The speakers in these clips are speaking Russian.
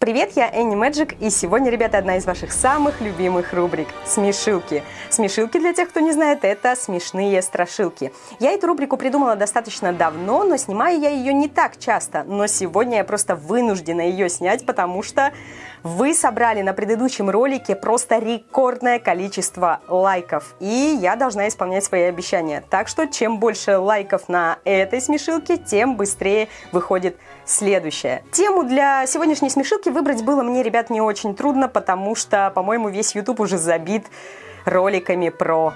Привет, я Энни Мэджик, и сегодня, ребята, одна из ваших самых любимых рубрик – смешилки. Смешилки, для тех, кто не знает, это смешные страшилки. Я эту рубрику придумала достаточно давно, но снимаю я ее не так часто. Но сегодня я просто вынуждена ее снять, потому что вы собрали на предыдущем ролике просто рекордное количество лайков, и я должна исполнять свои обещания. Так что, чем больше лайков на этой смешилке, тем быстрее выходит следующее. Тему для сегодняшней смешилки выбрать было мне, ребят, не очень трудно, потому что, по-моему, весь YouTube уже забит роликами про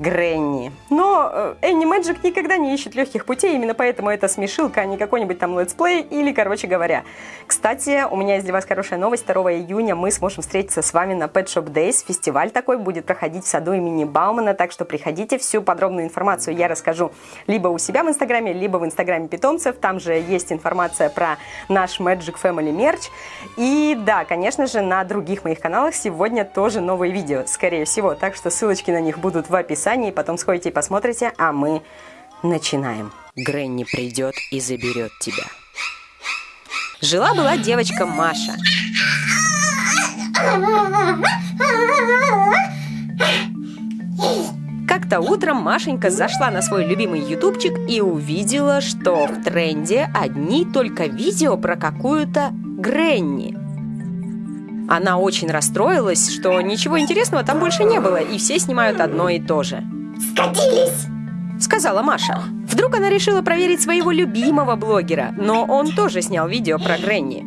Granny. Но э, Anny Magic никогда не ищет легких путей, именно поэтому это смешилка, а не какой-нибудь там летсплей или, короче говоря. Кстати, у меня есть для вас хорошая новость. 2 июня мы сможем встретиться с вами на Pet Shop Days. Фестиваль такой будет проходить в саду имени Баумана, так что приходите. Всю подробную информацию я расскажу либо у себя в Инстаграме, либо в Инстаграме питомцев. Там же есть информация про наш Magic Family мерч. И да, конечно же, на других моих каналах сегодня тоже новые видео, скорее всего. Так что ссылочки на них будут в описании описании, потом сходите и посмотрите, а мы начинаем. Гренни придет и заберет тебя. Жила-была девочка Маша. Как-то утром Машенька зашла на свой любимый ютубчик и увидела, что в тренде одни только видео про какую-то Гренни. Она очень расстроилась, что ничего интересного там больше не было, и все снимают одно и то же. «Скатились!» Сказала Маша. Вдруг она решила проверить своего любимого блогера, но он тоже снял видео про Гренни.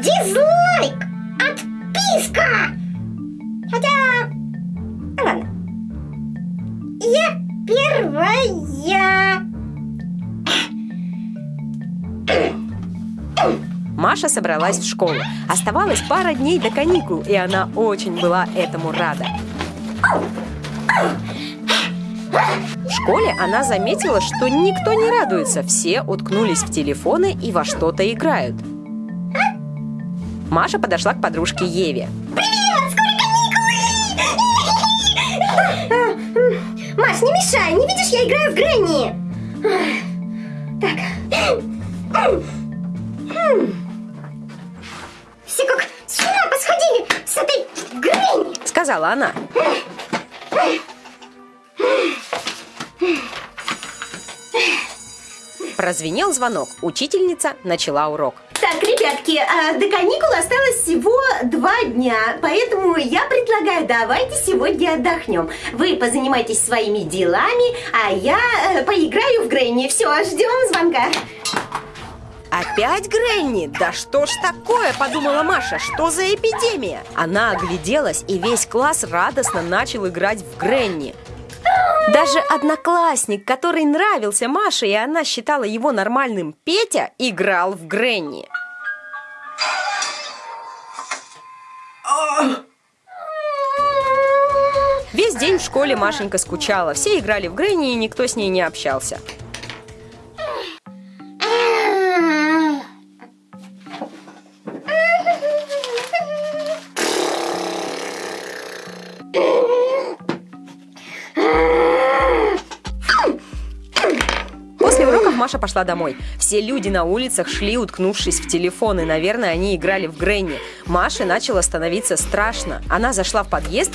Дизлайк! Отписка! Хотя... Ладно. Я первая. Маша собралась в школу. Оставалось пара дней до каникул, и она очень была этому рада. В школе она заметила, что никто не радуется, все уткнулись в телефоны и во что-то играют. Маша подошла к подружке Еве. Привет! Скоро каникулы! Маш, не мешай! Не видишь, я играю в Грэнни! Так. Все Сказала она. Прозвенел звонок. Учительница начала урок. Так, ребятки, а до каникул осталось всего два дня, поэтому я предлагаю, давайте сегодня отдохнем. Вы позанимайтесь своими делами, а я э, поиграю в Грэнни. Все, ждем звонка. Опять Гренни? Да что ж такое, подумала Маша, что за эпидемия? Она огляделась, и весь класс радостно начал играть в Гренни. Даже одноклассник, который нравился Маше, и она считала его нормальным Петя, играл в Гренни. Весь день в школе Машенька скучала. Все играли в Гренни, и никто с ней не общался. Маша пошла домой. Все люди на улицах шли, уткнувшись в телефоны. Наверное, они играли в Гренни. Маше начало становиться страшно. Она зашла в подъезд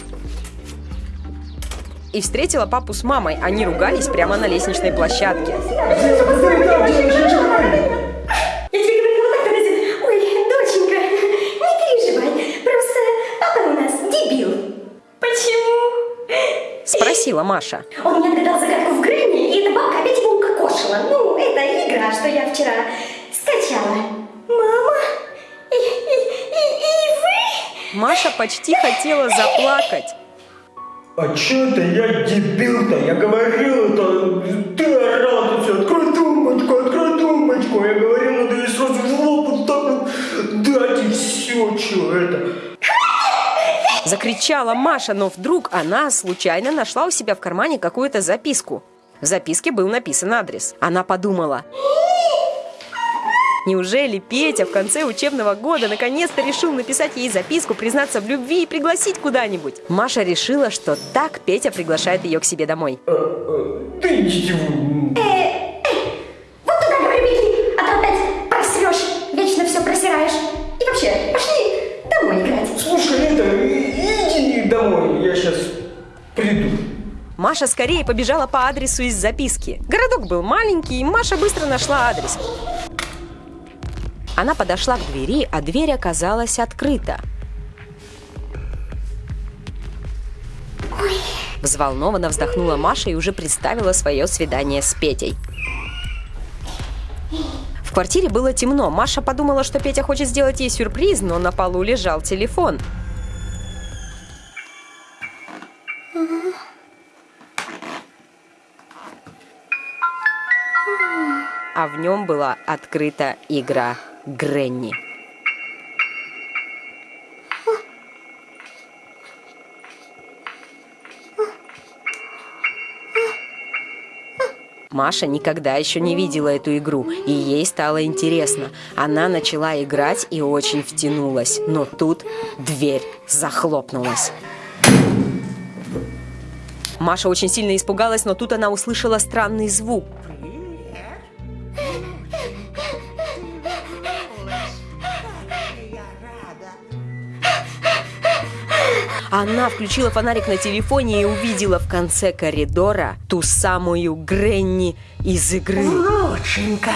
и встретила папу с мамой. Они ругались прямо на лестничной площадке. Я тебе говорила так раз. Ой, доченька, не переживай. Просто папа у нас дебил. Почему? Спросила Маша. Он не отгадал загадку в Грэнни, и эта бабка опять укокошила. Ну, это игра, что я вчера скачала. Мама? И, и, и, и вы? Маша почти хотела заплакать. А чё это я дебил-то? Я говорил это, ты орал тут всё, открой тумбочку, открой тумбочку. Я говорил, надо ей сразу в лоб вот так вот дать и все, чё это. Закричала Маша, но вдруг она случайно нашла у себя в кармане какую-то записку. В записке был написан адрес. Она подумала, Неужели Петя в конце учебного года наконец-то решил написать ей записку, признаться в любви и пригласить куда-нибудь? Маша решила, что так Петя приглашает ее к себе домой. Э, э, Ты ничего. Маша скорее побежала по адресу из записки. Городок был маленький, и Маша быстро нашла адрес. Она подошла к двери, а дверь оказалась открыта. Взволнованно вздохнула Маша и уже представила свое свидание с Петей. В квартире было темно. Маша подумала, что Петя хочет сделать ей сюрприз, но на полу лежал телефон. А в нем была открыта игра Гренни. Маша никогда еще не видела эту игру, и ей стало интересно. Она начала играть и очень втянулась, но тут дверь захлопнулась. Маша очень сильно испугалась, но тут она услышала странный звук. Она включила фонарик на телефоне и увидела в конце коридора ту самую Гренни из игры. Внученька,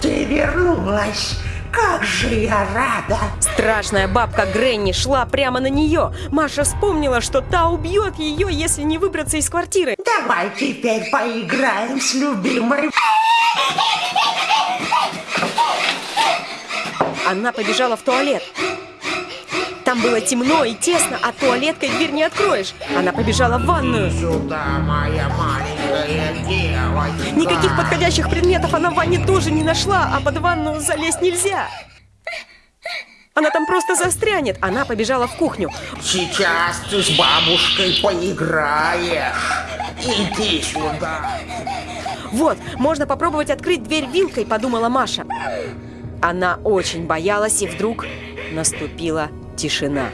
ты вернулась. Как же я рада! Страшная бабка Гренни шла прямо на нее. Маша вспомнила, что та убьет ее, если не выбраться из квартиры. Давай теперь поиграем с любимой. Она побежала в туалет. Там было темно и тесно, а туалеткой дверь не откроешь. Она побежала в ванную. Сюда, моя маленькая девочка. Никаких подходящих предметов она в ванне тоже не нашла, а под ванну залезть нельзя. Она там просто застрянет. Она побежала в кухню. Сейчас ты с бабушкой поиграешь. Иди сюда. Вот, можно попробовать открыть дверь вилкой, подумала Маша. Она очень боялась, и вдруг наступила тишина.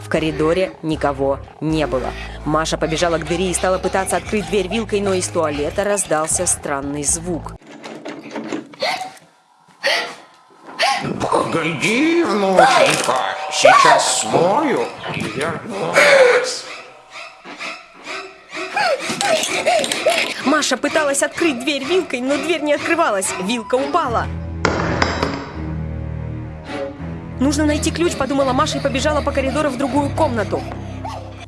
В коридоре никого не было. Маша побежала к двери и стала пытаться открыть дверь вилкой, но из туалета раздался странный звук. Погоди, внученька. Сейчас смою и вернусь. Маша пыталась открыть дверь вилкой, но дверь не открывалась. Вилка упала. Нужно найти ключ, подумала Маша и побежала по коридору в другую комнату.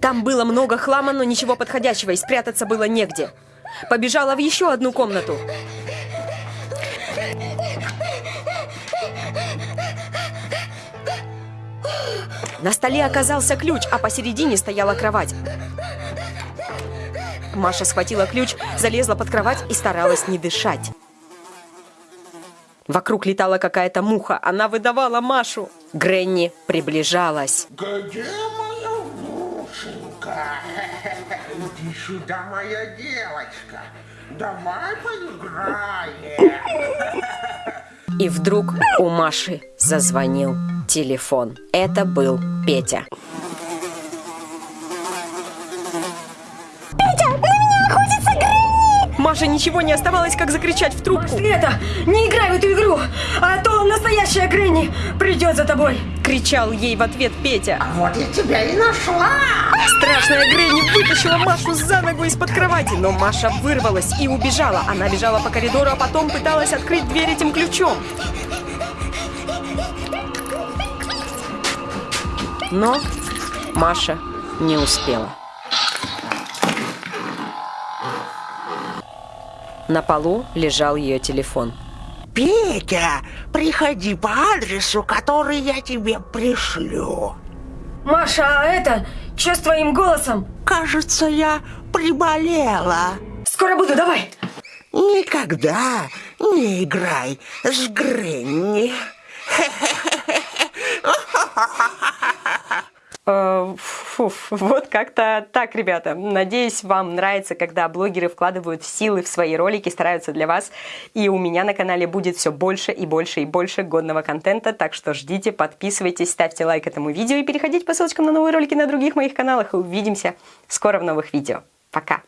Там было много хлама, но ничего подходящего, и спрятаться было негде. Побежала в еще одну комнату. На столе оказался ключ, а посередине стояла кровать. Маша схватила ключ, залезла под кровать и старалась не дышать. Вокруг летала какая-то муха. Она выдавала Машу. Гренни приближалась. Где моя внученька? Иди сюда, моя девочка. Давай поиграем. И вдруг у Маши зазвонил телефон. Это был Петя. Маше ничего не оставалось, как закричать в трубку. Света, не играй в эту игру, а то настоящая Гренни придет за тобой. Кричал ей в ответ Петя. Вот я тебя и нашла. Страшная Гренни вытащила Машу за ногу из-под кровати, но Маша вырвалась и убежала. Она бежала по коридору, а потом пыталась открыть дверь этим ключом. Но Маша не успела. На полу лежал ее телефон. Петя, приходи по адресу, который я тебе пришлю. Маша, а это, что с твоим голосом? Кажется, я приболела. Скоро буду, давай. Никогда не играй с Гренни. Э, фу, вот как-то так, ребята. Надеюсь, вам нравится, когда блогеры вкладывают силы в свои ролики, стараются для вас. И у меня на канале будет все больше и больше и больше годного контента, так что ждите, подписывайтесь, ставьте лайк этому видео и переходите по ссылочкам на новые ролики на других моих каналах. И увидимся скоро в новых видео. Пока!